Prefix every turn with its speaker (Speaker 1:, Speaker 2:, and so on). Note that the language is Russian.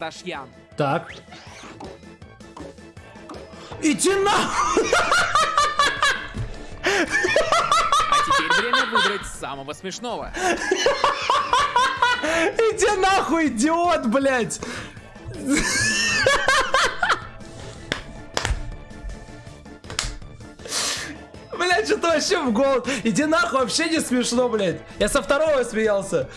Speaker 1: Ташьян.
Speaker 2: Так. Иди нахуй!
Speaker 1: А теперь время выбрать самого смешного.
Speaker 2: Иди нахуй, идиот, блядь! Блядь, что-то вообще в голову. Иди нахуй, вообще не смешно, блядь. Я со второго смеялся.